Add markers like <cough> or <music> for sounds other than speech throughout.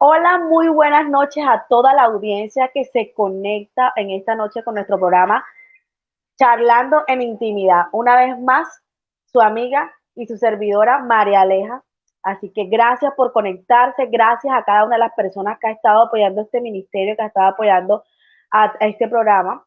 Hola, muy buenas noches a toda la audiencia que se conecta en esta noche con nuestro programa Charlando en Intimidad. Una vez más, su amiga y su servidora María Aleja. Así que gracias por conectarse, gracias a cada una de las personas que ha estado apoyando este ministerio, que ha estado apoyando a, este programa,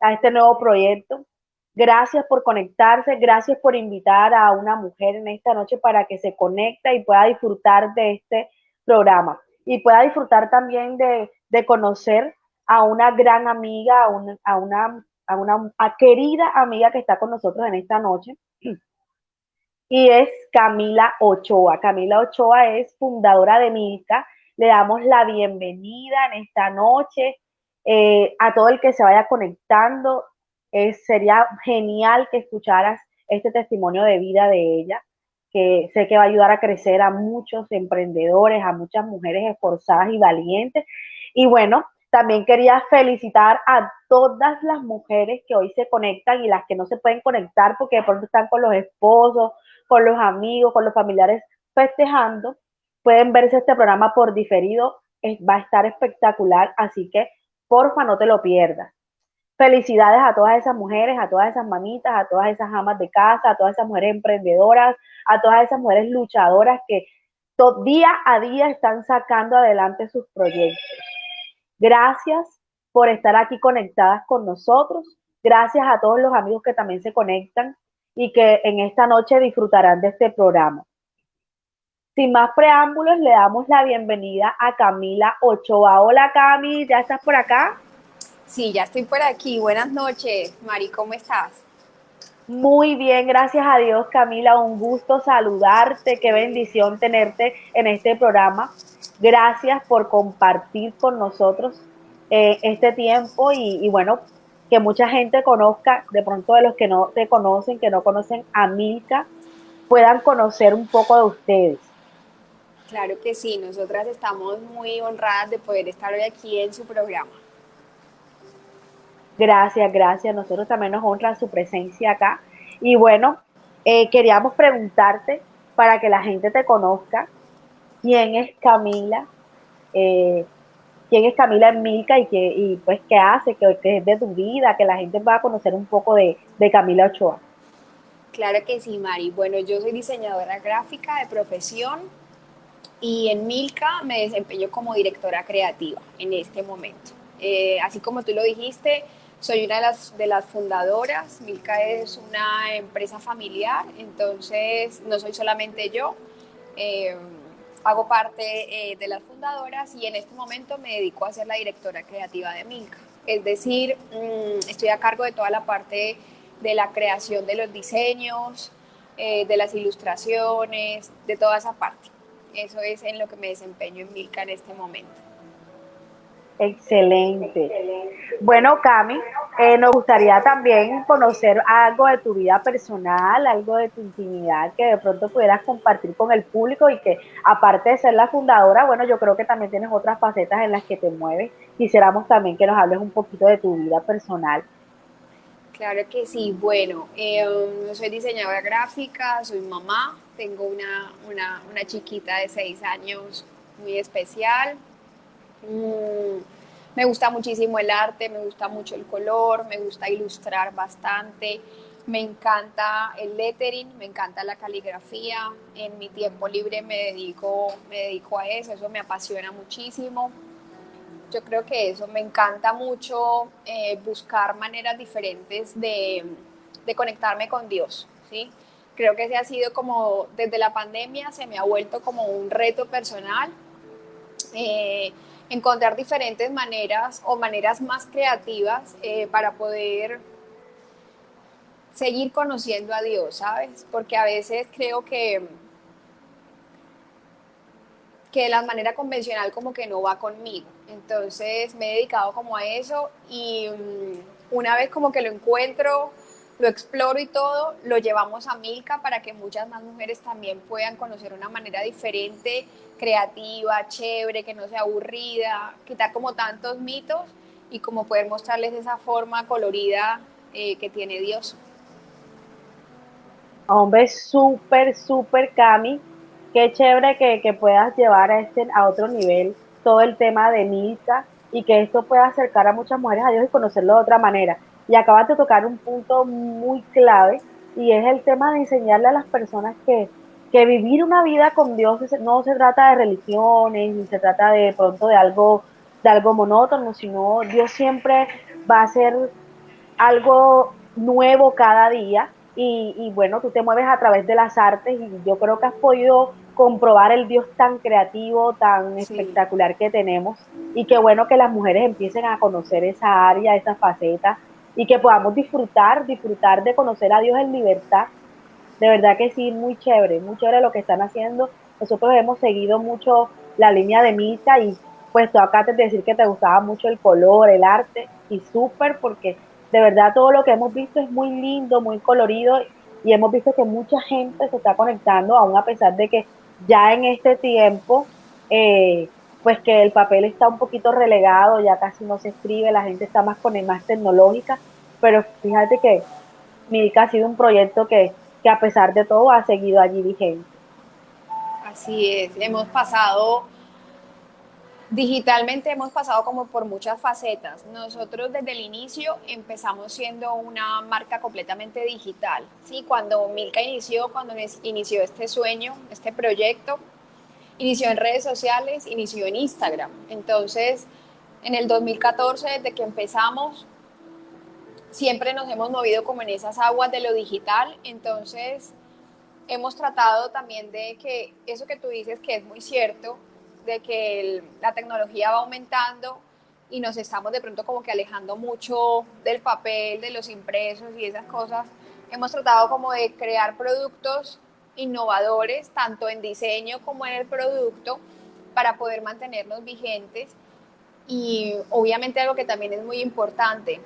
a este nuevo proyecto. Gracias por conectarse, gracias por invitar a una mujer en esta noche para que se conecte y pueda disfrutar de este programa y pueda disfrutar también de, conocer a una gran amiga, a una, a una, a una querida amiga que está con nosotros en esta noche. <clears throat> Y es Camila Ochoa. Camila Ochoa es fundadora de Milka. Le damos la bienvenida en esta noche eh, a todo el que se vaya conectando. sería genial que escucharas este testimonio de vida de ella que sé que va a ayudar a crecer a muchos emprendedores, a muchas mujeres esforzadas y valientes. Y bueno, también quería felicitar a todas las mujeres que hoy se conectan y las que no se pueden conectar porque de pronto están con los esposos, con los amigos, con los familiares festejando. Pueden verse este programa por diferido, va a estar espectacular, así que porfa no te lo pierdas. Felicidades a todas esas mujeres, a todas esas mamitas, a todas esas amas de casa, a todas esas mujeres emprendedoras, a todas esas mujeres luchadoras que día a día están sacando adelante sus proyectos. Gracias por estar aquí conectadas con nosotros. Gracias a todos los amigos que también se conectan y que en esta noche disfrutarán de este programa. Sin más preámbulos, le damos la bienvenida a Camila Ochoa. Hola Cami, ¿ya estás por acá? Sí, ya estoy por aquí. Buenas noches, Mari, ¿cómo estás? Muy bien, gracias a Dios, Camila. Un gusto saludarte. Qué bendición tenerte en este programa. Gracias por compartir con nosotros eh, este tiempo y, bueno, que mucha gente conozca, de pronto de los que no te conocen, que no conocen a Milka, puedan conocer un poco de ustedes. Claro que sí, nosotras estamos muy honradas de poder estar hoy aquí en su programa. Gracias, gracias. Nosotros también nos honra su presencia acá. Y bueno, eh, queríamos preguntarte para que la gente te conozca quién es Camila, eh, quién es Camila Milka y, qué, y pues qué hace, qué, es de tu vida, que la gente pueda conocer un poco de, de Camila Ochoa. Claro que sí, Mari. Bueno, yo soy diseñadora gráfica de profesión y en Milka me desempeño como directora creativa en este momento. Eh, así como tú lo dijiste, soy una de las, fundadoras, Milka es una empresa familiar, entonces no soy solamente yo, eh, hago parte eh, de las fundadoras y en este momento me dedico a ser la directora creativa de Milka. Es decir, mm, estoy a cargo de toda la parte de la creación de los diseños, eh, de las ilustraciones, de toda esa parte. Eso es en lo que me desempeño en Milka en este momento. Excelente. Bueno, Cami, eh, nos gustaría también conocer algo de tu vida personal, algo de tu intimidad que de pronto pudieras compartir con el público y que aparte de ser la fundadora, bueno, yo creo que también tienes otras facetas en las que te mueves. Quisiéramos también que nos hables un poquito de tu vida personal. Claro que sí. Bueno, eh, soy diseñadora gráfica, soy mamá, tengo una, una, una chiquita de seis años muy especial, Mm, me gusta muchísimo el arte, me gusta mucho el color, me gusta ilustrar bastante, me encanta el lettering, me encanta la caligrafía. En mi tiempo libre me dedico, me dedico a eso, eso me apasiona muchísimo. Yo creo que eso me encanta mucho eh, buscar maneras diferentes de, de conectarme con Dios, ¿sí? Creo que ese ha sido como, desde la pandemia se me ha vuelto como un reto personal. Eh, encontrar diferentes maneras o maneras más creativas eh, para poder seguir conociendo a Dios, ¿sabes? Porque a veces creo que, que la manera convencional como que no va conmigo. Entonces me he dedicado como a eso y mm, una vez como que lo encuentro, lo exploro y todo, lo llevamos a Milka para que muchas más mujeres también puedan conocer una manera diferente, creativa, chévere, que no sea aburrida, quitar como tantos mitos y como poder mostrarles esa forma colorida eh, que tiene Dios. Hombre, súper, súper, Cami. Qué chévere que, que, puedas llevar a, este, a otro nivel todo el tema de misa y que esto pueda acercar a muchas mujeres a Dios y conocerlo de otra manera. Y acabas de tocar un punto muy clave y es el tema de enseñarle a las personas que, que vivir una vida con Dios no se trata de religiones, ni se trata de pronto de algo, de algo monótono, sino Dios siempre va a ser algo nuevo cada día y, y, bueno, tú te mueves a través de las artes y yo creo que has podido comprobar el Dios tan creativo, tan sí. espectacular que tenemos y qué bueno que las mujeres empiecen a conocer esa área, esa faceta y que podamos disfrutar, disfrutar de conocer a Dios en libertad. De verdad que sí, muy chévere, muy chévere lo que están haciendo. Nosotros hemos seguido mucho la línea de misa y pues tú acá te decir que te gustaba mucho el color, el arte y súper porque de verdad todo lo que hemos visto es muy lindo, muy colorido y hemos visto que mucha gente se está conectando, aún a pesar de que ya en este tiempo, eh, pues que el papel está un poquito relegado, ya casi no se escribe, la gente está más con el más tecnológica, pero fíjate que Milka ha sido un proyecto que, que a pesar de todo ha seguido allí vigente. Así es, hemos pasado Digitalmente hemos pasado como por muchas facetas. Nosotros desde el inicio empezamos siendo una marca completamente digital. ¿sí? Cuando Milka inició, cuando inició este sueño, este proyecto, inició en redes sociales, inició en Instagram. Entonces, en el 2014, desde que empezamos, siempre nos hemos movido como en esas aguas de lo digital. Entonces, hemos tratado también de que eso que tú dices, que es muy cierto, de que la tecnología va aumentando y nos estamos de pronto como que alejando mucho del papel, de los impresos y esas cosas. Hemos tratado como de crear productos innovadores, tanto en diseño como en el producto, para poder mantenernos vigentes. Y obviamente algo que también es muy importante,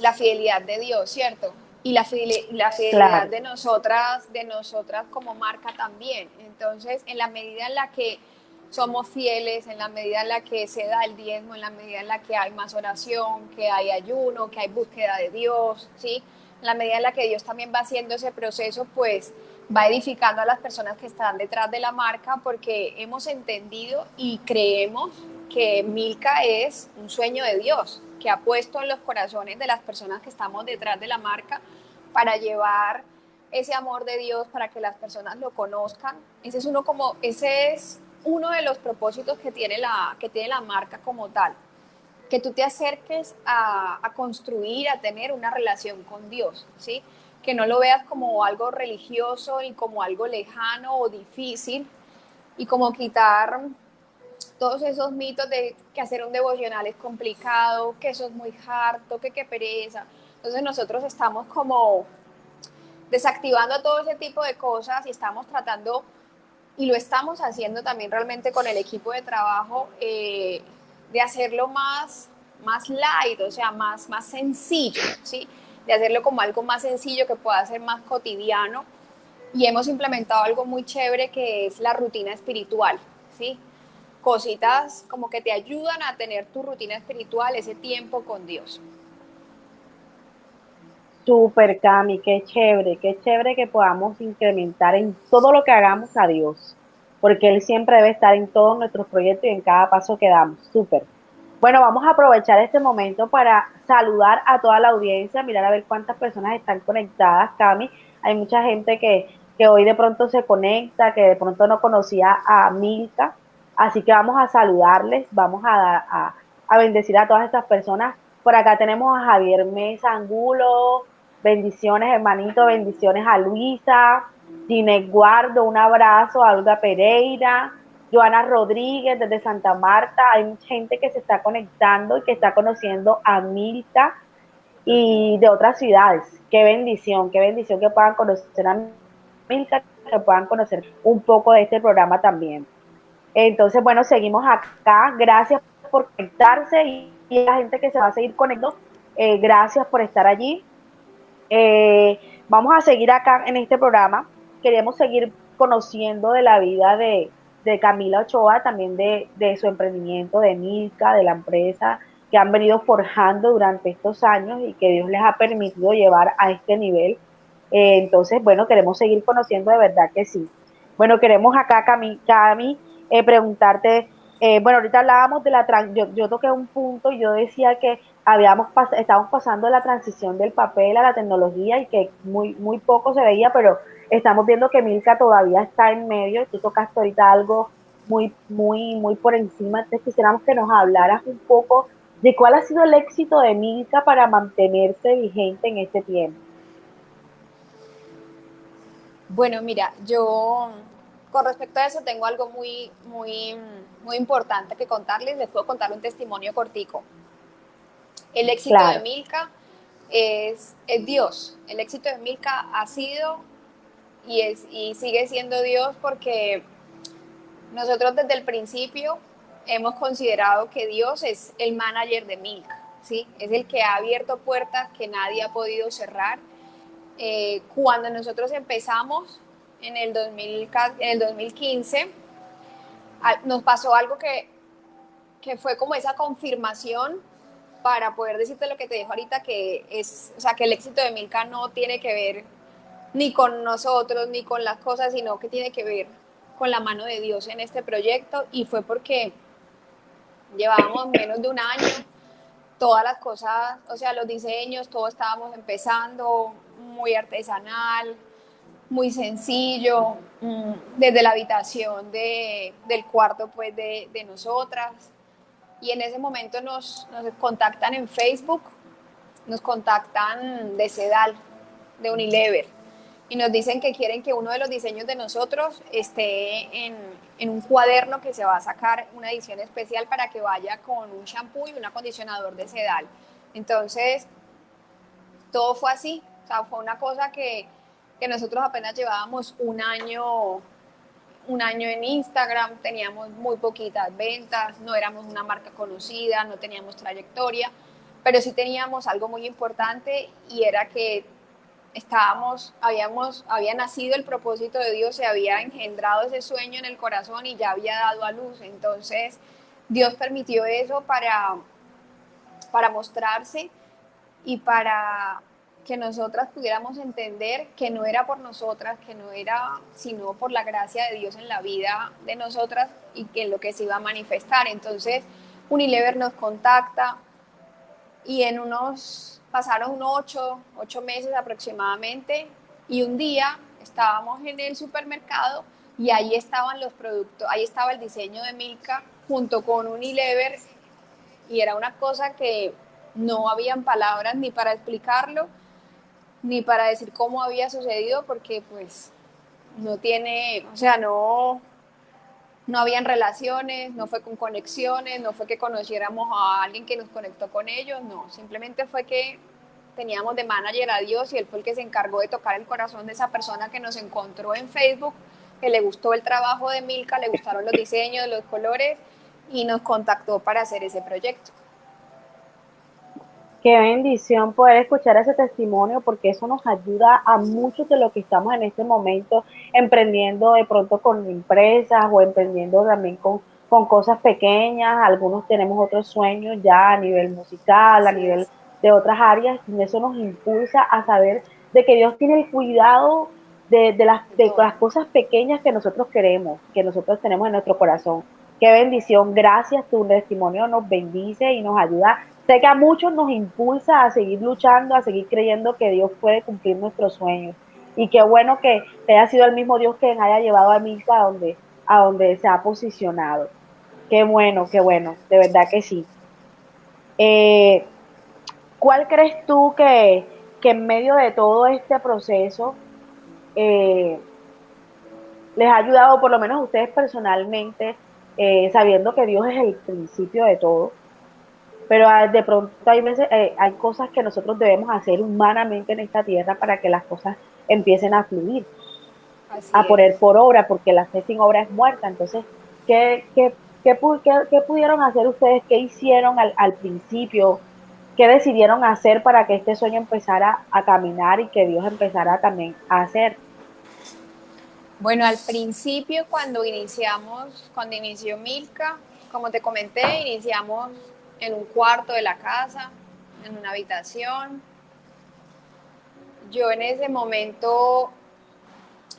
la fidelidad de Dios, ¿cierto? Y la, fidelidad, la fidelidad claro. de nosotras, de nosotras como marca también. Entonces, en la medida en la que somos fieles en la medida en la que se da el diezmo, en la medida en la que hay más oración, que hay ayuno, que hay búsqueda de Dios, ¿sí? En la medida en la que Dios también va haciendo ese proceso, pues va edificando a las personas que están detrás de la marca porque hemos entendido y creemos que Milka es un sueño de Dios, que ha puesto en los corazones de las personas que estamos detrás de la marca para llevar ese amor de Dios para que las personas lo conozcan. Ese es uno como, ese es uno de los propósitos que tiene la, que tiene la marca como tal, que tú te acerques a, a construir, a tener una relación con Dios, ¿sí? Que no lo veas como algo religioso y como algo lejano o difícil y como quitar todos esos mitos de que hacer un devocional es complicado, que eso es muy harto, que qué pereza. Entonces nosotros estamos como desactivando todo ese tipo de cosas y estamos tratando y lo estamos haciendo también realmente con el equipo de trabajo, eh, de hacerlo más, más light, o sea, más, más sencillo, ¿sí? De hacerlo como algo más sencillo que pueda ser más cotidiano. Y hemos implementado algo muy chévere que es la rutina espiritual, ¿sí? Cositas como que te ayudan a tener tu rutina espiritual, ese tiempo con Dios. Súper, Cami, qué chévere, qué chévere que podamos incrementar en todo lo que hagamos a Dios, porque Él siempre debe estar en todos nuestros proyectos y en cada paso que damos. Súper. Bueno, vamos a aprovechar este momento para saludar a toda la audiencia, mirar a ver cuántas personas están conectadas, Cami. Hay mucha gente que, que hoy de pronto se conecta, que de pronto no conocía a Milka, así que vamos a saludarles, vamos a, a, a bendecir a todas estas personas. Por acá tenemos a Javier Mesa Angulo, Bendiciones, hermanito, bendiciones a Luisa, Ginette Guardo, un abrazo. A Olga Pereira, Joana Rodríguez desde Santa Marta. Hay mucha gente que se está conectando y que está conociendo a Milta y de otras ciudades. Qué bendición, qué bendición que puedan conocer a Milta, que puedan conocer un poco de este programa también. Entonces, bueno, seguimos acá. Gracias por conectarse y, la gente que se va a seguir conectando. Eh, gracias por estar allí. Eh, vamos a seguir acá en este programa. Queremos seguir conociendo de la vida de, de Camila Ochoa, también de, de, su emprendimiento, de Milka, de la empresa que han venido forjando durante estos años y que Dios les ha permitido llevar a este nivel. Eh, entonces, bueno, queremos seguir conociendo de verdad que sí. Bueno, queremos acá, Cami, Cami eh, preguntarte, eh, bueno, ahorita hablábamos de la, yo, yo toqué un punto y yo decía que habíamos pas estábamos pasando la transición del papel a la tecnología y que muy, muy poco se veía, pero estamos viendo que Milka todavía está en medio, tú tocaste ahorita algo muy, muy, muy por encima, entonces quisiéramos que nos hablaras un poco de cuál ha sido el éxito de Milka para mantenerse vigente en este tiempo. Bueno, mira, yo con respecto a eso tengo algo muy, muy, muy importante que contarles. Les puedo contar un testimonio cortico. El éxito de Milka es, es, Dios. El éxito de Milka ha sido y, es, y sigue siendo Dios porque nosotros desde el principio hemos considerado que Dios es el manager de Milka. ¿sí? Es el que ha abierto puertas que nadie ha podido cerrar eh, cuando nosotros empezamos en el, 2000, en el 2015, nos pasó algo que, que fue como esa confirmación para poder decirte lo que te dijo ahorita, que es, o sea, que el éxito de Milka no tiene que ver ni con nosotros, ni con las cosas, sino que tiene que ver con la mano de Dios en este proyecto y fue porque llevábamos menos de un año, todas las cosas, o sea, los diseños, todo estábamos empezando, muy artesanal, muy sencillo, mm, desde la habitación de, del cuarto pues de, de, nosotras. Y en ese momento nos, nos, contactan en Facebook, nos contactan de Sedal, de Unilever, y nos dicen que quieren que uno de los diseños de nosotros esté en, en un cuaderno que se va a sacar una edición especial para que vaya con un shampoo y un acondicionador de Sedal. Entonces, todo fue así, o sea, fue una cosa que, que nosotros apenas llevábamos un año, un año en Instagram, teníamos muy poquitas ventas, no éramos una marca conocida, no teníamos trayectoria, pero sí teníamos algo muy importante y era que estábamos, habíamos, había nacido el propósito de Dios, se había engendrado ese sueño en el corazón y ya había dado a luz. Entonces, Dios permitió eso para, para mostrarse y para que nosotras pudiéramos entender que no era por nosotras, que no era sino por la gracia de Dios en la vida de nosotras y que lo que se iba a manifestar. Entonces, Unilever nos contacta y en unos, pasaron ocho, ocho meses aproximadamente y un día estábamos en el supermercado y ahí estaban los productos, ahí estaba el diseño de Milka junto con Unilever y era una cosa que no habían palabras ni para explicarlo ni para decir cómo había sucedido, porque pues no tiene, o sea, no, no habían relaciones, no fue con conexiones, no fue que conociéramos a alguien que nos conectó con ellos, no, simplemente fue que teníamos de manager a Dios y él fue el que se encargó de tocar el corazón de esa persona que nos encontró en Facebook, que le gustó el trabajo de Milka, le gustaron los diseños, los colores y nos contactó para hacer ese proyecto. Qué bendición poder escuchar ese testimonio porque eso nos ayuda a muchos de los que estamos en este momento emprendiendo de pronto con empresas o emprendiendo también con, con cosas pequeñas. Algunos tenemos otros sueños ya a nivel musical, a nivel de otras áreas y eso nos impulsa a saber de que Dios tiene el cuidado de, de, las, de las cosas pequeñas que nosotros queremos, que nosotros tenemos en nuestro corazón. Qué bendición, gracias, tu testimonio nos bendice y nos ayuda Sé que a muchos nos impulsa a seguir luchando, a seguir creyendo que Dios puede cumplir nuestros sueños. Y qué bueno que haya sido el mismo Dios que haya llevado a Milka a donde, se ha posicionado. Qué bueno, qué bueno, de verdad que sí. Eh, ¿Cuál crees tú que, que, en medio de todo este proceso eh, les ha ayudado, por lo menos a ustedes personalmente, eh, sabiendo que Dios es el principio de todo? Pero ah, de pronto hay veces, eh, hay cosas que nosotros debemos hacer humanamente en esta tierra para que las cosas empiecen a fluir, a poner por obra, porque la fe sin obra es muerta. Entonces, ¿qué, qué, qué, qué pudieron hacer ustedes? ¿Qué hicieron al, al, principio? ¿Qué decidieron hacer para que este sueño empezara a caminar y que Dios empezara también a hacer? Bueno, al principio cuando iniciamos, cuando inició Milka, como te comenté, iniciamos en un cuarto de la casa, en una habitación. yo en ese momento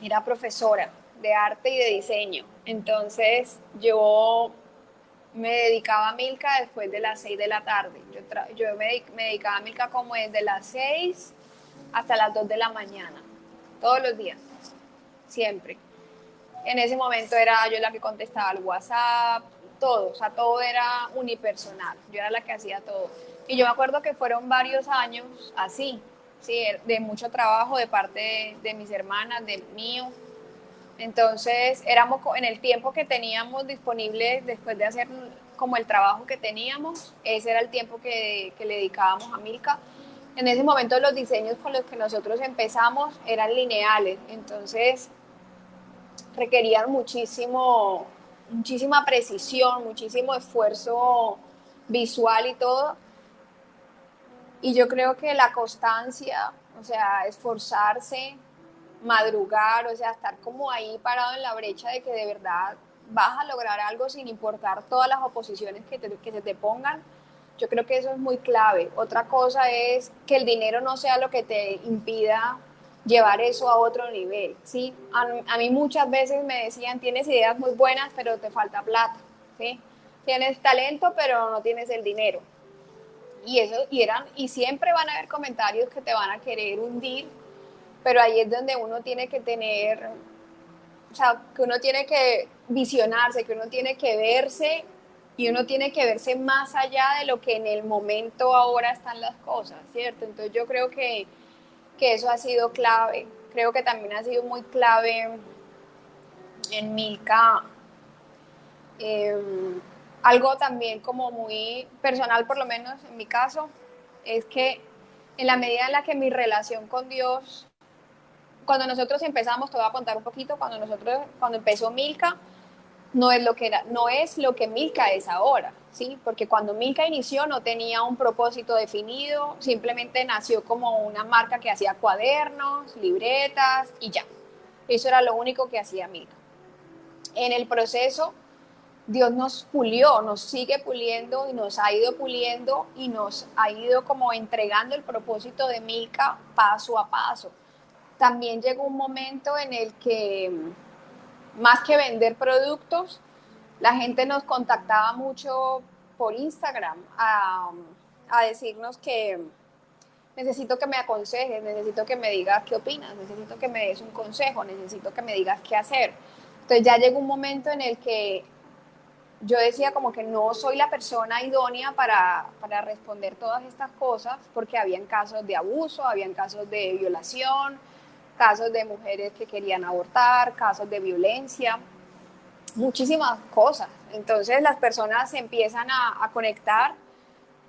era profesora de arte y de diseño. Entonces yo me dedicaba a Milka después de las 6 de la tarde. Yo, me, dedicaba a Milka como desde las 6 hasta las 2 de la mañana, todos los días, siempre. En ese momento era yo la que contestaba el WhatsApp, todo, o sea, todo era unipersonal, yo era la que hacía todo. Y yo me acuerdo que fueron varios años así, ¿sí? de mucho trabajo de parte de, mis hermanas, de mío, entonces, éramos en el tiempo que teníamos disponible después de hacer como el trabajo que teníamos, ese era el tiempo que, le dedicábamos a Milka. En ese momento los diseños con los que nosotros empezamos eran lineales, entonces requerían muchísimo, muchísima precisión, muchísimo esfuerzo visual y todo. Y yo creo que la constancia, o sea, esforzarse, madrugar, o sea, estar como ahí parado en la brecha de que de verdad vas a lograr algo sin importar todas las oposiciones que, que se te pongan. Yo creo que eso es muy clave. Otra cosa es que el dinero no sea lo que te impida llevar eso a otro nivel. ¿sí? A, mí muchas veces me decían, tienes ideas muy buenas, pero te falta plata. ¿sí? Tienes talento, pero no tienes el dinero. Y, eso, y, eran, y siempre van a haber comentarios que te van a querer hundir pero ahí es donde uno tiene que tener, o sea, que uno tiene que visionarse, que uno tiene que verse y uno tiene que verse más allá de lo que en el momento ahora están las cosas, ¿cierto? Entonces yo creo que, que eso ha sido clave, creo que también ha sido muy clave en Milka. Em, algo también como muy personal, por lo menos en mi caso, es que en la medida en la que mi relación con Dios cuando nosotros empezamos, te voy a contar un poquito, cuando nosotros, cuando empezó Milka, no es lo que era, no es lo que Milka es ahora, ¿sí? Porque cuando Milka inició no tenía un propósito definido, simplemente nació como una marca que hacía cuadernos, libretas y ya. Eso era lo único que hacía Milka. En el proceso, Dios nos pulió, nos sigue puliendo y nos ha ido puliendo y nos ha ido como entregando el propósito de Milka paso a paso también llegó un momento en el que más que vender productos, la gente nos contactaba mucho por Instagram a, decirnos que necesito que me aconsejes, necesito que me digas qué opinas, necesito que me des un consejo, necesito que me digas qué hacer. Entonces ya llegó un momento en el que yo decía como que no soy la persona idónea para, para responder todas estas cosas porque habían casos de abuso, habían casos de violación, casos de mujeres que querían abortar, casos de violencia, muchísimas cosas. Entonces las personas se empiezan a, conectar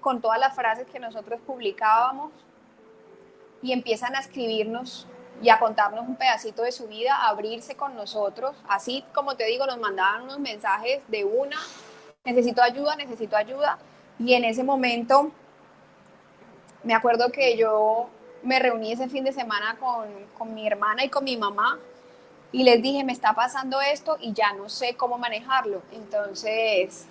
con todas las frases que nosotros publicábamos y empiezan a escribirnos y a contarnos un pedacito de su vida, a abrirse con nosotros. Así como te digo, nos mandaban unos mensajes de una, necesito ayuda, necesito ayuda. Y en ese momento, me acuerdo que yo me reuní ese fin de semana con, mi hermana y con mi mamá y les dije, me está pasando esto y ya no sé cómo manejarlo. Entonces,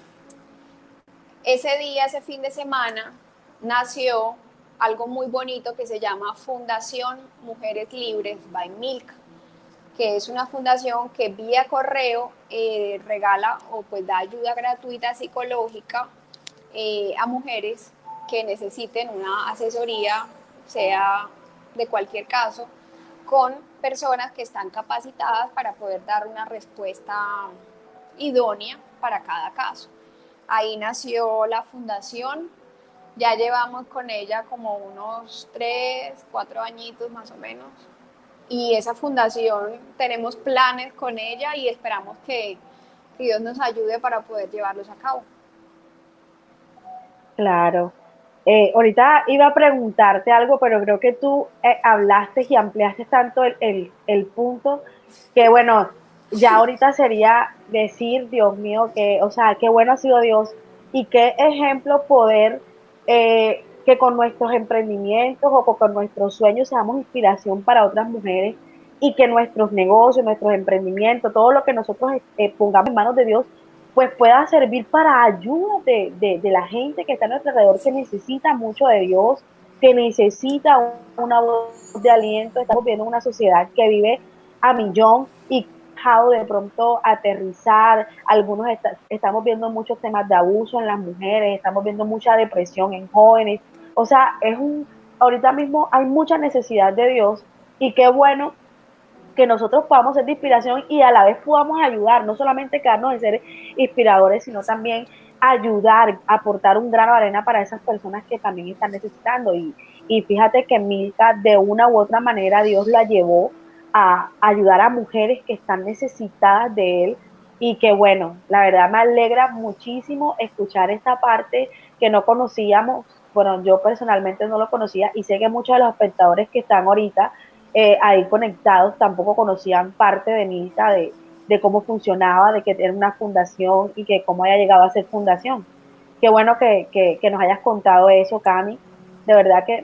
ese día, ese fin de semana, nació algo muy bonito que se llama Fundación Mujeres Libres by Milk, que es una fundación que vía correo eh, regala o pues da ayuda gratuita psicológica eh, a mujeres que necesiten una asesoría sea de cualquier caso, con personas que están capacitadas para poder dar una respuesta idónea para cada caso. Ahí nació la fundación, ya llevamos con ella como unos tres, cuatro añitos más o menos. Y esa fundación tenemos planes con ella y esperamos que, Dios nos ayude para poder llevarlos a cabo. Claro, eh, ahorita iba a preguntarte algo, pero creo que tú eh, hablaste y ampliaste tanto el, el, punto que, bueno, ya ahorita sería decir, Dios mío, que, o sea, qué bueno ha sido Dios y qué ejemplo poder eh, que con nuestros emprendimientos o con nuestros sueños seamos inspiración para otras mujeres y que nuestros negocios, nuestros emprendimientos, todo lo que nosotros pongamos en manos de Dios pues pueda servir para ayuda de, la gente que está a nuestro alrededor, que necesita mucho de Dios, que necesita una voz de aliento. Estamos viendo una sociedad que vive a millón y de pronto aterrizar, algunos estamos viendo muchos temas de abuso en las mujeres, estamos viendo mucha depresión en jóvenes, o sea, es un, ahorita mismo hay mucha necesidad de Dios y qué bueno que nosotros podamos ser de inspiración y a la vez podamos ayudar, no solamente quedarnos en ser inspiradores, sino también ayudar, aportar un grano de arena para esas personas que también están necesitando. Y, y fíjate que Milka de una u otra manera Dios la llevó a ayudar a mujeres que están necesitadas de él y que bueno, la verdad me alegra muchísimo escuchar esta parte que no conocíamos, bueno, yo personalmente no lo conocía y sé que muchos de los espectadores que están ahorita eh, ahí conectados tampoco conocían parte de Milka, de, de cómo funcionaba, de que era una fundación y que cómo haya llegado a ser fundación. Qué bueno que, que, que nos hayas contado eso, Cami. De verdad que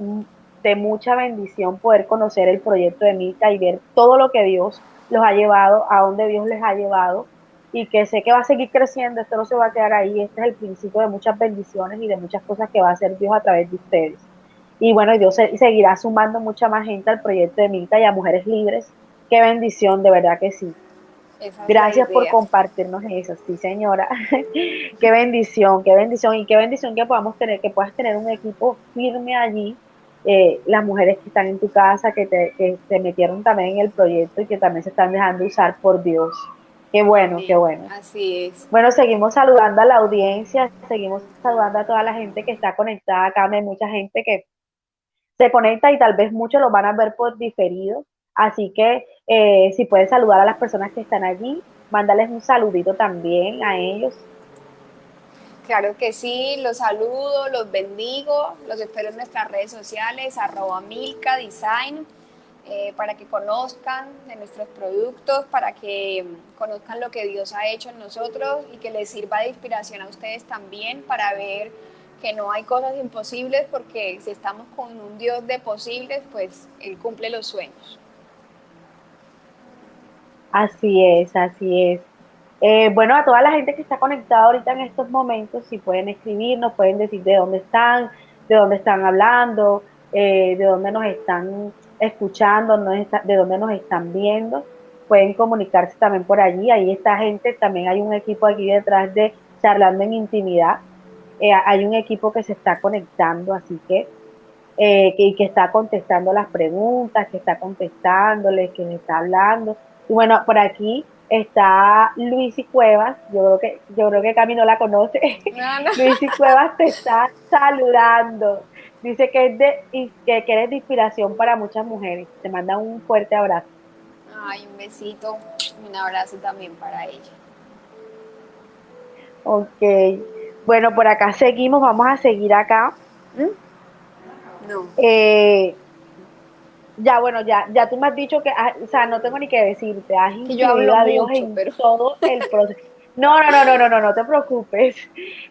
de mucha bendición poder conocer el proyecto de Milka y ver todo lo que Dios los ha llevado, a dónde Dios les ha llevado y que sé que va a seguir creciendo, esto no se va a quedar ahí, este es el principio de muchas bendiciones y de muchas cosas que va a hacer Dios a través de ustedes. Y bueno, Dios seguirá sumando mucha más gente al proyecto de Milka y a Mujeres Libres. Qué bendición, de verdad que sí. Gracias por compartirnos eso, sí señora. <laughs> qué bendición, qué bendición y qué bendición que podamos tener, que puedas tener un equipo firme allí eh, las mujeres que están en tu casa, que te, que te metieron también en el proyecto y que también se están dejando usar por Dios. Qué bueno, qué bueno. Así es. Bueno, seguimos saludando a la audiencia, seguimos saludando a toda la gente que está conectada acá. Hay mucha gente que se conecta y tal vez muchos lo van a ver por diferido. Así que eh, si puedes saludar a las personas que están allí, mándales un saludito también a ellos. Claro que sí, los saludo, los bendigo, los espero en nuestras redes sociales, arroba Milka Design, eh, para que conozcan de nuestros productos, para que conozcan lo que Dios ha hecho en nosotros y que les sirva de inspiración a ustedes también para ver que no hay cosas imposibles, porque si estamos con un Dios de posibles, pues Él cumple los sueños. Así es, así es. Eh, bueno, a toda la gente que está conectada ahorita en estos momentos, si pueden escribirnos, pueden decir de dónde están, de dónde están hablando, eh, de dónde nos están escuchando, de dónde nos están viendo. Pueden comunicarse también por allí. Ahí está gente, también hay un equipo aquí detrás de charlando en intimidad. Eh, hay un equipo que se está conectando, así que, que, que está contestando las preguntas, que está contestándoles, que me está hablando. Y bueno, por aquí está Luis y Cuevas, yo creo que, yo creo que Cami no la conoce. <laughs> Luis y Cuevas te está saludando. Dice que, es de, que, eres de inspiración para muchas mujeres. Te manda un fuerte abrazo. Ay, un besito, un abrazo también para ella. Ok. Bueno, por acá seguimos, vamos a seguir acá. ¿Mm? No. Eh, ya, bueno, ya, ya tú me has dicho que, o sea, no tengo ni que decirte, has incluido a Dios en todo el <laughs> proceso. No, no, no, no, no, no, no te preocupes.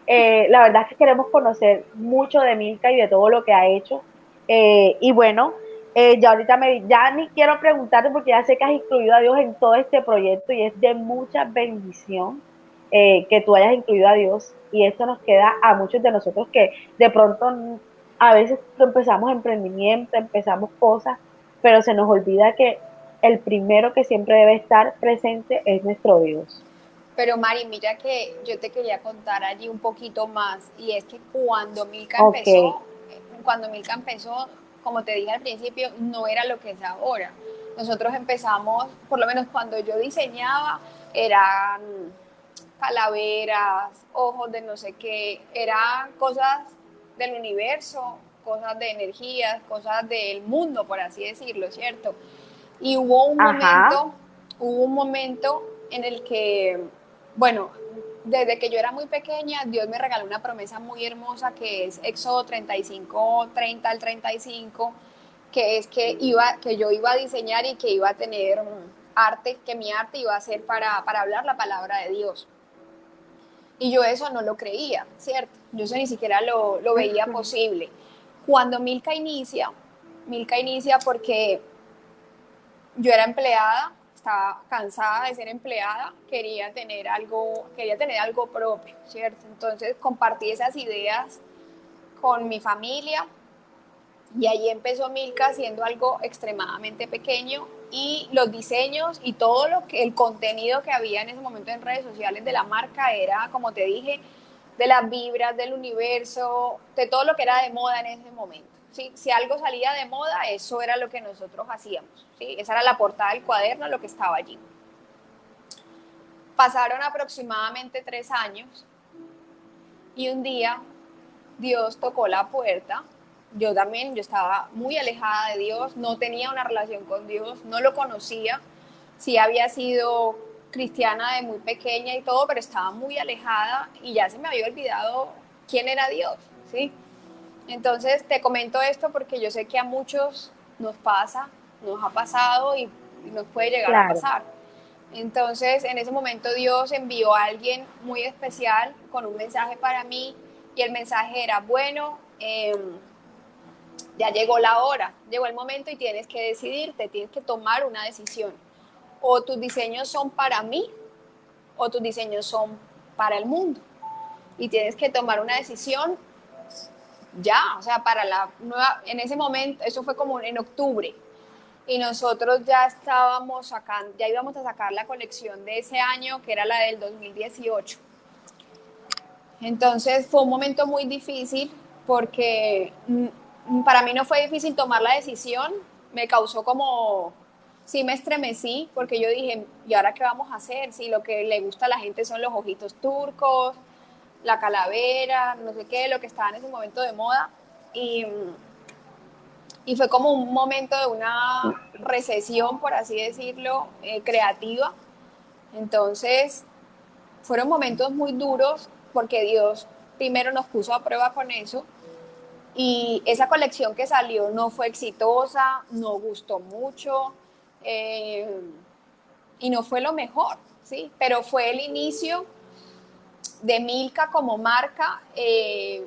Eh, la verdad es que queremos conocer mucho de Milka y de todo lo que ha hecho. Eh, y bueno, eh, ya ahorita me, ya ni quiero preguntarte porque ya sé que has incluido a Dios en todo este proyecto y es de mucha bendición que tú hayas incluido a Dios. Y esto nos queda a muchos de nosotros que de pronto a veces empezamos emprendimiento, empezamos cosas pero se nos olvida que el primero que siempre debe estar presente es nuestro Dios. Pero Mari, mira que yo te quería contar allí un poquito más, y es que cuando Milka empezó, cuando Milka empezó, como te dije al principio, no era lo que es ahora. Nosotros empezamos, por lo menos cuando yo diseñaba, eran calaveras, ojos de no sé qué, eran cosas del universo, cosas de energías, cosas del mundo, por así decirlo, ¿cierto? Y hubo un momento, hubo un momento en el que, bueno, desde que yo era muy pequeña, Dios me regaló una promesa muy hermosa que es Éxodo 35, 30 al 35, que es que, iba, que yo iba a diseñar y que iba a tener arte, que mi arte iba a ser para, para hablar la palabra de Dios. Y yo eso no lo creía, ¿cierto? Yo eso ni siquiera lo, lo veía posible. Cuando Milka inicia, Milka inicia porque yo era empleada, estaba cansada de ser empleada, quería tener algo, quería tener algo propio, ¿cierto? Entonces compartí esas ideas con mi familia Y ahí empezó Milka haciendo algo extremadamente pequeño y los diseños y todo lo que el contenido que había en ese momento en redes sociales de la marca era, como te dije, de las vibras del universo, de todo lo que era de moda en ese momento. Si algo salía de moda, eso era lo que nosotros hacíamos. ¿sí? Esa era la portada del cuaderno, lo que estaba allí. Pasaron aproximadamente tres años y un día Dios tocó la puerta yo también, yo estaba muy alejada de Dios, no tenía una relación con Dios, no lo conocía, sí había sido cristiana de muy pequeña y todo, pero estaba muy alejada y ya se me había olvidado quién era Dios, ¿sí? Entonces te comento esto porque yo sé que a muchos nos pasa, nos ha pasado y, nos puede llegar a pasar. Entonces en ese momento Dios envió a alguien muy especial con un mensaje para mí y el mensaje era, bueno, eh, ya llegó la hora, llegó el momento y tienes que decidirte, tienes que tomar una decisión. O tus diseños son para mí o tus diseños son para el mundo. Y tienes que tomar una decisión ya, o sea, para la nueva, en ese momento, eso fue como en octubre, y nosotros ya estábamos sacando, ya íbamos a sacar la colección de ese año, que era la del 2018. Entonces fue un momento muy difícil porque para mí no fue difícil tomar la decisión, me causó como, sí me estremecí, porque yo dije, ¿y ahora qué vamos a hacer? Si lo que le gusta a la gente son los ojitos turcos, la calavera, no sé qué, lo que estaba en ese momento de moda. Y, y fue como un momento de una recesión, por así decirlo, eh, creativa. Entonces, fueron momentos muy duros porque Dios primero nos puso a prueba con eso y esa colección que salió no fue exitosa, no gustó mucho eh, y no fue lo mejor, ¿sí? Pero fue el inicio de Milka como marca eh,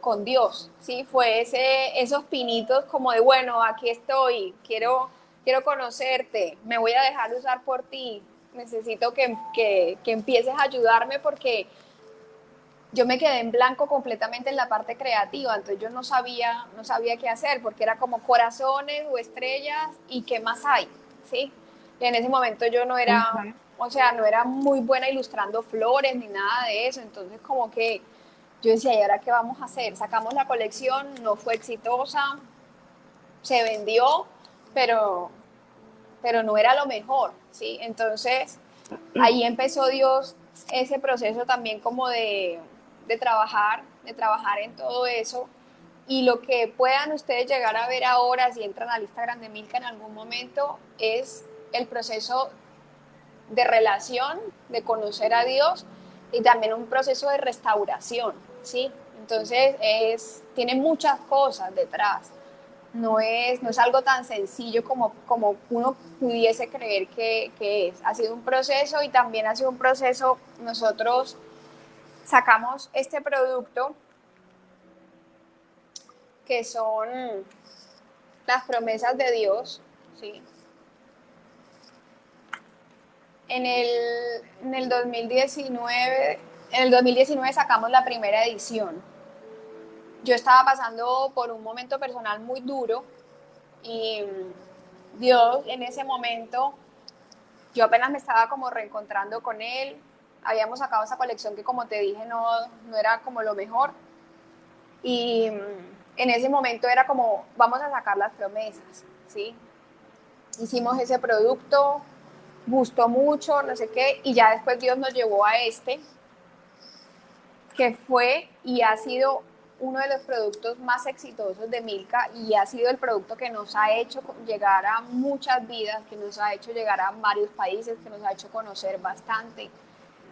con Dios, ¿sí? Fue ese, esos pinitos como de, bueno, aquí estoy, quiero, quiero conocerte, me voy a dejar usar por ti, necesito que, que, que empieces a ayudarme porque yo me quedé en blanco completamente en la parte creativa, entonces yo no sabía, no sabía qué hacer, porque era como corazones o estrellas y qué más hay, ¿sí? Y en ese momento yo no era, o sea, no era muy buena ilustrando flores ni nada de eso, entonces como que yo decía, ¿y ahora qué vamos a hacer? Sacamos la colección, no fue exitosa, se vendió, pero, pero no era lo mejor, ¿sí? Entonces ahí empezó Dios ese proceso también como de de trabajar, de trabajar en todo eso. Y lo que puedan ustedes llegar a ver ahora, si entran a lista grande Milka en algún momento, es el proceso de relación, de conocer a Dios y también un proceso de restauración, ¿sí? Entonces, es, tiene muchas cosas detrás. No es, no es algo tan sencillo como, como uno pudiese creer que, que es. Ha sido un proceso y también ha sido un proceso, nosotros sacamos este producto que son las promesas de Dios, ¿sí? En el, en el 2019, en el 2019 sacamos la primera edición. Yo estaba pasando por un momento personal muy duro y Dios en ese momento, yo apenas me estaba como reencontrando con Él, habíamos sacado esa colección que como te dije no, no era como lo mejor. Y mm, en ese momento era como, vamos a sacar las promesas, ¿sí? Hicimos ese producto, gustó mucho, no sé qué, y ya después Dios nos llevó a este, que fue y ha sido uno de los productos más exitosos de Milka y ha sido el producto que nos ha hecho llegar a muchas vidas, que nos ha hecho llegar a varios países, que nos ha hecho conocer bastante.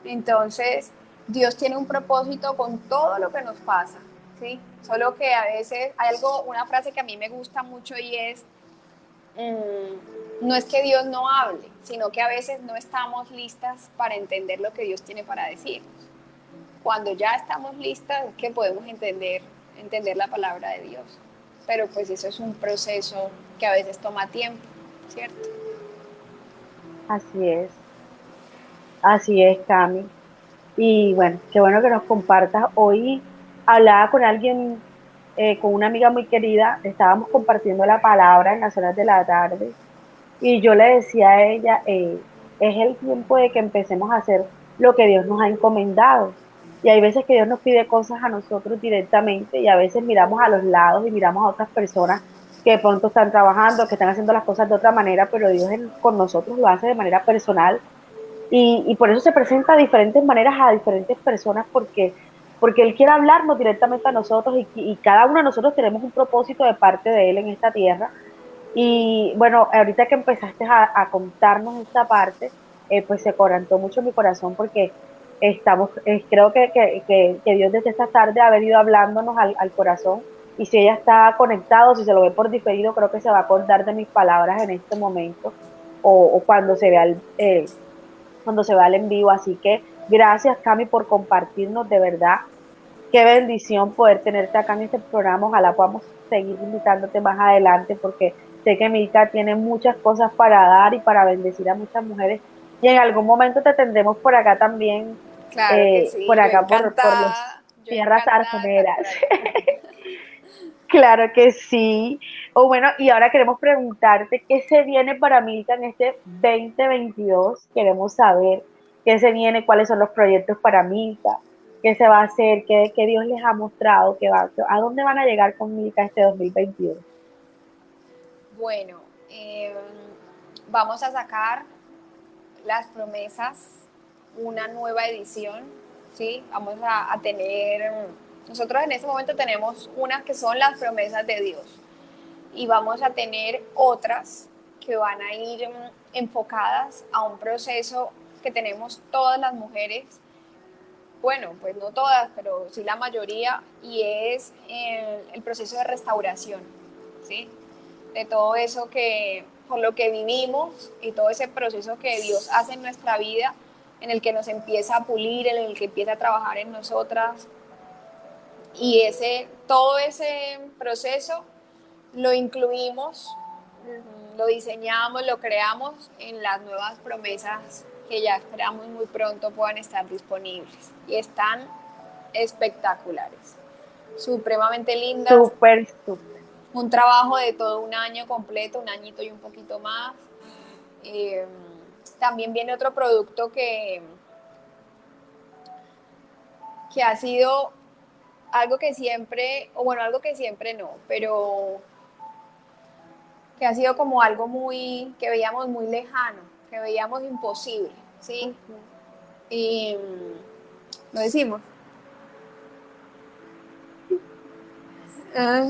Entonces, Dios tiene un propósito con todo lo que nos pasa, ¿sí? Solo que a veces hay algo, una frase que a mí me gusta mucho y es, mm, no es que Dios no hable, sino que a veces no estamos listas para entender lo que Dios tiene para decirnos. Cuando ya estamos listas es que podemos entender, entender la palabra de Dios. Pero pues eso es un proceso que a veces toma tiempo, ¿cierto? Así es. Así es, Cami. Y bueno, qué bueno que nos compartas. Hoy hablaba con alguien eh, con una amiga muy querida, estábamos compartiendo la palabra en las horas de la tarde y yo le decía a ella, eh, es el tiempo de que empecemos a hacer lo que Dios nos ha encomendado. Y hay veces que Dios nos pide cosas a nosotros directamente y a veces miramos a los lados y miramos a otras personas que pronto están trabajando, que están haciendo las cosas de otra manera, pero Dios con nosotros lo hace de manera personal. Y, y por eso se presenta de diferentes maneras a diferentes personas porque porque Él quiere hablarnos directamente a nosotros y, cada uno de nosotros tenemos un propósito de parte de Él en esta tierra. Y bueno, ahorita que empezaste a, contarnos esta parte, eh, pues se corantó mucho mi corazón porque estamos, eh, creo que, que, que, Dios desde esta tarde ha venido hablándonos al, corazón y si ella está conectado, si se lo ve por diferido, creo que se va a acordar de mis palabras en este momento o, cuando se vea el, eh, cuando se vea el en vivo. Así que Gracias, Cami, por compartirnos de verdad. Qué bendición poder tenerte acá en este programa. Ojalá podamos seguir invitándote más adelante porque sé que Milka tiene muchas cosas para dar y para bendecir a muchas mujeres. Y en algún momento te tendremos por acá también. Claro eh, por acá, por, por las tierras arconeras. claro que sí. <laughs> Bueno, y ahora queremos preguntarte qué se viene para Milka en este 2022. Queremos saber qué se viene, cuáles son los proyectos para Milka, qué se va a hacer, qué, Dios les ha mostrado, qué va, a dónde van a llegar con Milka este 2021. Bueno, em, vamos a sacar las promesas, una nueva edición, ¿sí? Vamos a, a tener, nosotros en este momento tenemos unas que son las promesas de Dios y vamos a tener otras que van a ir enfocadas a un proceso que tenemos todas las mujeres, bueno, pues no todas, pero sí la mayoría, y es el, proceso de restauración, ¿sí? De todo eso que, por lo que vivimos y todo ese proceso que Dios hace en nuestra vida, en el que nos empieza a pulir, en el que empieza a trabajar en nosotras. Y ese, todo ese proceso lo incluimos, lo diseñamos, lo creamos en las nuevas promesas que ya esperamos muy pronto puedan estar disponibles. Y están espectaculares, supremamente lindas. Súper, súper. Un trabajo de todo un año completo, un añito y un poquito más. Eh, también viene otro producto que, que ha sido algo que siempre, o bueno, algo que siempre no, pero que ha sido como algo muy, que veíamos muy lejano que veíamos imposible, ¿sí? Y mm, lo decimos. Ah,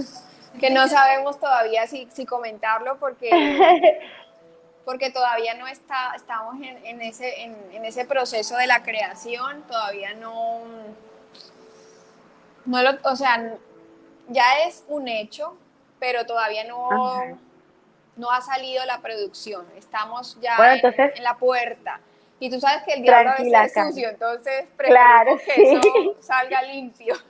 que no sabemos todavía si, si comentarlo porque, <laughs> porque todavía no está, estamos en, ese, en, ese proceso de la creación, todavía no, no lo, o sea, ya es un hecho, pero todavía no, no ha salido la producción, estamos ya en, la puerta. Y tú sabes que el diablo a veces es sucio, entonces prefiero que eso salga limpio. <laughs>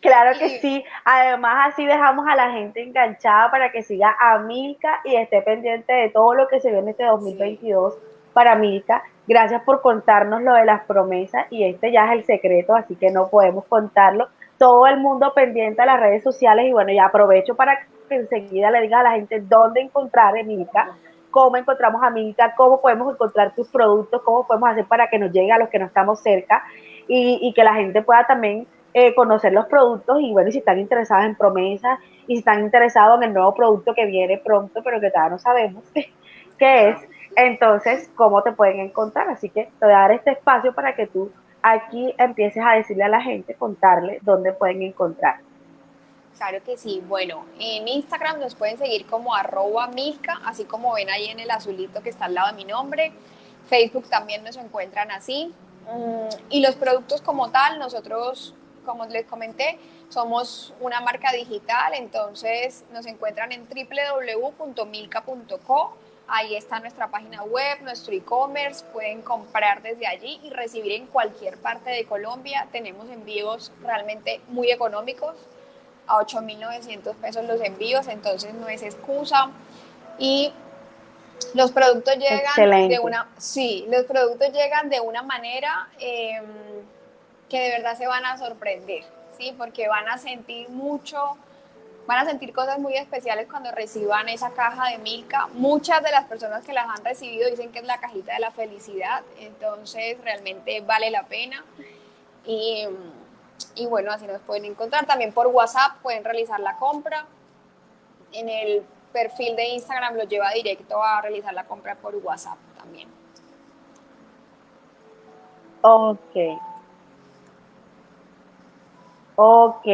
Claro que sí. Además, así dejamos a la gente enganchada para que siga a Milka y esté pendiente de todo lo que se viene este 2022 para Milka. Gracias por contarnos lo de las promesas y este ya es el secreto, así que no podemos contarlo. Todo el mundo pendiente a las redes sociales y bueno, ya aprovecho para que enseguida le diga a la gente dónde encontrar a Milka, cómo encontramos a Milka, cómo podemos encontrar tus productos, cómo podemos hacer para que nos llegue a los que no estamos cerca y, que la gente pueda también eh, conocer los productos y bueno, si están interesados en promesas y si están interesados en el nuevo producto que viene pronto, pero que todavía no sabemos <laughs> qué es, entonces, ¿cómo te pueden encontrar? Así que te voy a dar este espacio para que tú aquí empieces a decirle a la gente, contarle dónde pueden encontrar. Claro que sí. Bueno, en Instagram nos pueden seguir como arroba milka, así como ven ahí en el azulito que está al lado de mi nombre. Facebook también nos encuentran así. Mm, y los productos como tal, nosotros, como les comenté, somos una marca digital, entonces nos encuentran en www.milka.co. Ahí está nuestra página web, nuestro e-commerce, pueden comprar desde allí y recibir en cualquier parte de Colombia. Tenemos envíos realmente muy económicos a 8.900 pesos los envíos, entonces no es excusa. Y los productos llegan de una, sí, los productos llegan de una manera em, que de verdad se van a sorprender, ¿sí? Porque van a sentir mucho, van a sentir cosas muy especiales cuando reciban esa caja de Milka. Muchas de las personas que las han recibido dicen que es la cajita de la felicidad, entonces realmente vale la pena. Y, y bueno, así nos pueden encontrar. También por WhatsApp pueden realizar la compra. En el perfil de Instagram lo lleva directo a realizar la compra por WhatsApp también. Ok. Ok.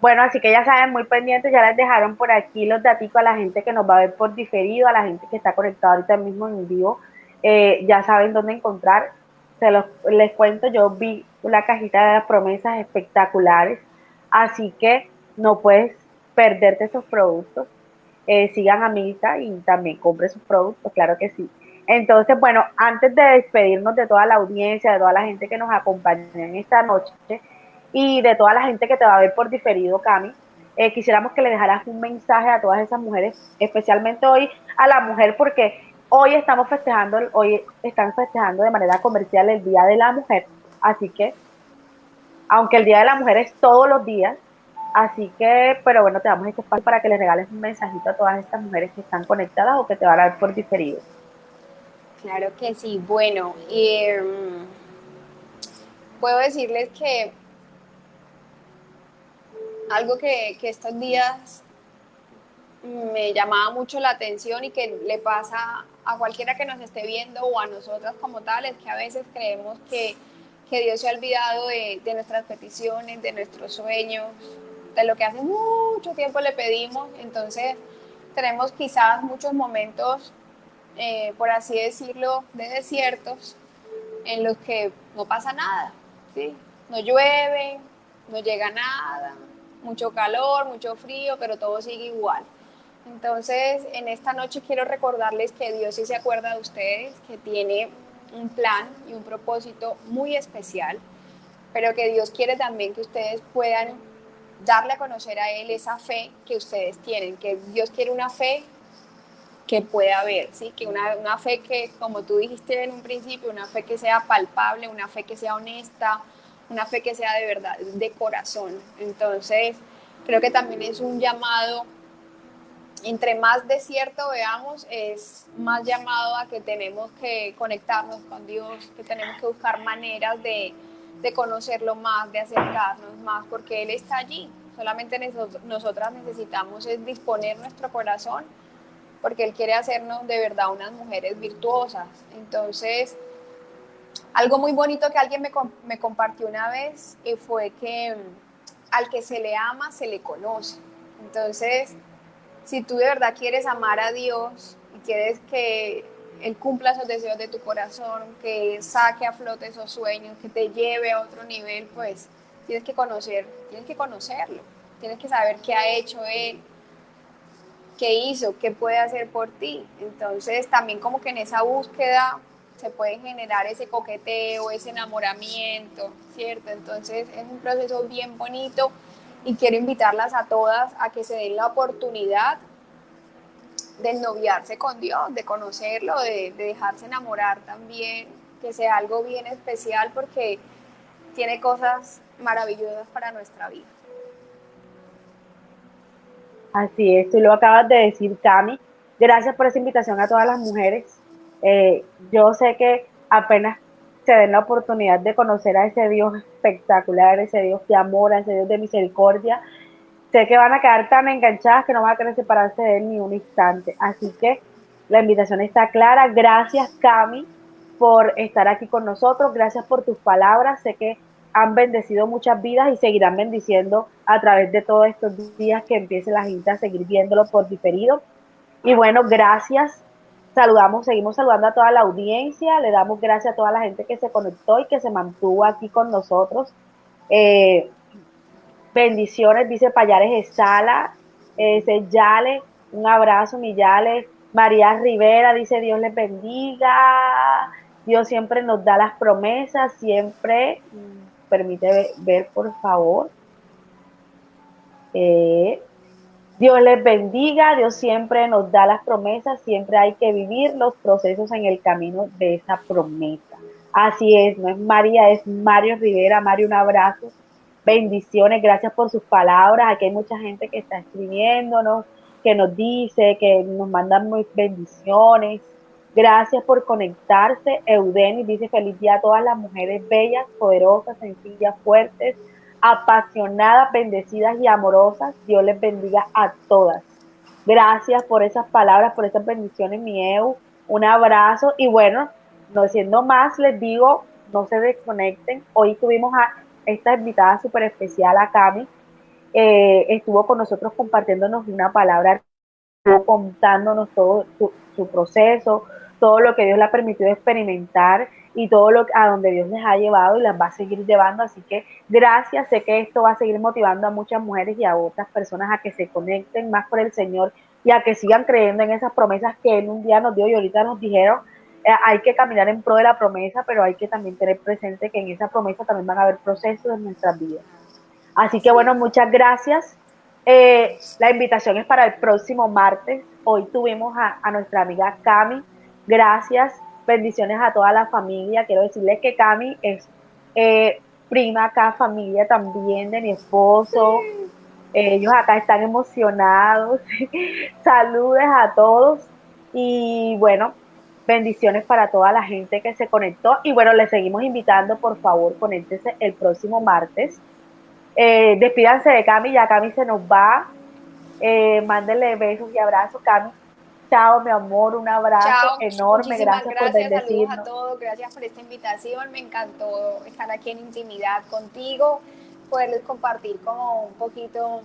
Bueno, así que ya saben, muy pendientes, ya les dejaron por aquí los datos a la gente que nos va a ver por diferido, a la gente que está conectada ahorita mismo en vivo, eh, ya saben dónde encontrar. Se los les cuento, yo vi una cajita de promesas espectaculares, así que no puedes perderte esos productos. Eh, sigan a Mita y también compre sus productos, claro que sí. Entonces, bueno, antes de despedirnos de toda la audiencia, de toda la gente que nos acompaña en esta noche y de toda la gente que te va a ver por diferido, Cami, eh, quisiéramos que le dejaras un mensaje a todas esas mujeres, especialmente hoy a la mujer, porque hoy estamos festejando, hoy están festejando de manera comercial el Día de la Mujer, así que, aunque el Día de la Mujer es todos los días, Así que, pero bueno, te damos este espacio para que le regales un mensajito a todas estas mujeres que están conectadas o que te van a ver por diferido. Claro que sí. Bueno, em, puedo decirles que algo que, que estos días me llamaba mucho la atención y que le pasa a cualquiera que nos esté viendo o a nosotras como tal, es que a veces creemos que, que Dios se ha olvidado de, nuestras peticiones, de nuestros sueños, de lo que hace mucho tiempo le pedimos. Entonces tenemos quizás muchos momentos, eh, por así decirlo, de desiertos en los que no pasa nada, ¿sí? No llueve, no llega nada, mucho calor, mucho frío, pero todo sigue igual. Entonces, en esta noche quiero recordarles que Dios sí se acuerda de ustedes, que tiene un plan y un propósito muy especial, pero que Dios quiere también que ustedes puedan darle a conocer a Él esa fe que ustedes tienen, que Dios quiere una fe que pueda haber, ¿sí? que una, una fe que, como tú dijiste en un principio, una fe que sea palpable, una fe que sea honesta, una fe que sea de verdad, de corazón. Entonces, creo que también es un llamado, entre más desierto veamos, es más llamado a que tenemos que conectarnos con Dios, que tenemos que buscar maneras de, de conocerlo más, de acercarnos más, porque Él está allí. Solamente nosotras necesitamos es disponer nuestro corazón, porque Él quiere hacernos de verdad unas mujeres virtuosas. Entonces, algo muy bonito que alguien me, me compartió una vez y fue que mm, al que se le ama, se le conoce. Entonces, si tú de verdad quieres amar a Dios y quieres que él cumpla esos deseos de tu corazón, que saque a flote esos sueños, que te lleve a otro nivel, pues tienes que conocer, tienes que conocerlo, tienes que saber qué ha hecho Él, qué hizo, qué puede hacer por ti. Entonces también como que en esa búsqueda se puede generar ese coqueteo, ese enamoramiento, ¿cierto? Entonces es un proceso bien bonito y quiero invitarlas a todas a que se den la oportunidad de noviarse con Dios, de conocerlo, de, dejarse enamorar también, que sea algo bien especial porque tiene cosas maravillosas para nuestra vida. Así es, tú lo acabas de decir, Cami. Gracias por esa invitación a todas las mujeres. Eh, yo sé que apenas se den la oportunidad de conocer a ese Dios espectacular, ese Dios de amor, ese Dios de misericordia, sé que van a quedar tan enganchadas que no van a querer separarse de él ni un instante. Así que la invitación está clara. Gracias, Cami, por estar aquí con nosotros. Gracias por tus palabras. Sé que han bendecido muchas vidas y seguirán bendiciendo a través de todos estos días que empiece la gente a seguir viéndolo por diferido. Y bueno, gracias. Saludamos, seguimos saludando a toda la audiencia. Le damos gracias a toda la gente que se conectó y que se mantuvo aquí con nosotros. Eh, Bendiciones, dice Payares Esala, ese Yale, un abrazo, mi Yale. María Rivera dice Dios les bendiga. Dios siempre nos da las promesas, siempre. Permite ver, por favor. Eh, Dios les bendiga, Dios siempre nos da las promesas, siempre hay que vivir los procesos en el camino de esa promesa. Así es, no es María, es Mario Rivera. Mario, un abrazo Bendiciones, gracias por sus palabras. Aquí hay mucha gente que está escribiéndonos, que nos dice, que nos mandan muy bendiciones. Gracias por conectarse. Eudeni dice feliz día a todas las mujeres bellas, poderosas, sencillas, fuertes, apasionadas, bendecidas y amorosas. Dios les bendiga a todas. Gracias por esas palabras, por esas bendiciones, mi Eu. Un abrazo y bueno, no siendo más, les digo, no se desconecten. Hoy tuvimos a esta invitada súper especial, a Cami. Eh, estuvo con nosotros compartiéndonos una palabra, contándonos todo su, su proceso, todo lo que Dios le ha permitido experimentar y todo lo a donde Dios les ha llevado y las va a seguir llevando. Así que gracias, sé que esto va a seguir motivando a muchas mujeres y a otras personas a que se conecten más por el Señor y a que sigan creyendo en esas promesas que Él un día nos dio y ahorita nos dijeron. Eh, hay que caminar en pro de la promesa, pero hay que también tener presente que en esa promesa también van a haber procesos en nuestras vidas. Así que bueno, muchas gracias. Eh, la invitación es para el próximo martes. Hoy tuvimos a, a nuestra amiga Cami Gracias, bendiciones a toda la familia. Quiero decirles que Cami es eh, prima acá, familia también de mi esposo. Ellos acá están emocionados. <laughs> Saludes a todos. Y bueno, bendiciones para toda la gente que se conectó. Y bueno, les seguimos invitando, por favor, conéctense el próximo martes. Eh, despídanse de Cami, ya Cami se nos va. Eh, mándenle besos y abrazos, Cami. Chao, mi amor, un abrazo enorme. Gracias, por bendecirnos. Saludos a todos, gracias por esta invitación. Me encantó estar aquí en intimidad contigo, poderles compartir como un poquito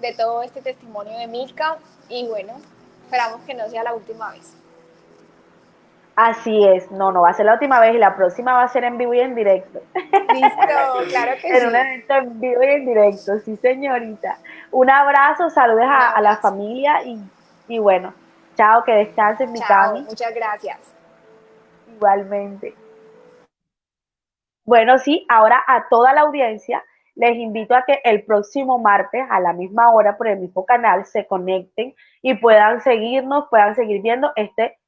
de todo este testimonio de Milka. Y bueno, esperamos que no sea la última vez. Así es, no, no va a ser la última vez y la próxima va a ser en vivo y en directo. Listo, <laughs> claro que sí. En un evento en vivo y en directo, sí, señorita. Un abrazo, saludos a, la familia y, y bueno, Chao, que descansen, mi Cami. Muchas gracias. Igualmente. Bueno, sí, ahora a toda la audiencia les invito a que el próximo martes a la misma hora por el mismo canal se conecten y puedan seguirnos, puedan seguir viendo este,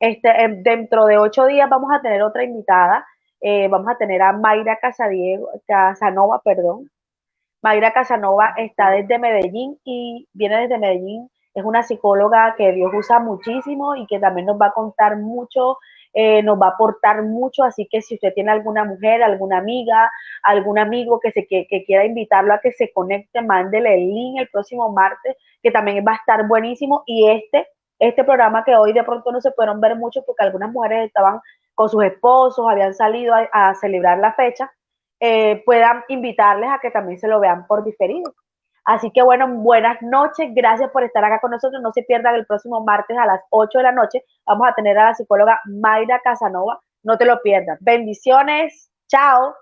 este dentro de ocho días vamos a tener otra invitada, eh, vamos a tener a Mayra Casadiego, Casanova, perdón. Mayra Casanova está desde Medellín y viene desde Medellín es una psicóloga que Dios usa muchísimo y que también nos va a contar mucho, eh, nos va a aportar mucho, así que si usted tiene alguna mujer, alguna amiga, algún amigo que, se, que, quiera invitarlo a que se conecte, mándele el link el próximo martes, que también va a estar buenísimo, y este, este programa que hoy de pronto no se pudieron ver mucho porque algunas mujeres estaban con sus esposos, habían salido a, celebrar la fecha, eh, puedan invitarles a que también se lo vean por diferido. Así que bueno, buenas noches, gracias por estar acá con nosotros. No se pierdan el próximo martes a las 8 de la noche. Vamos a tener a la psicóloga Mayra Casanova. No te lo pierdas. Bendiciones. Chao.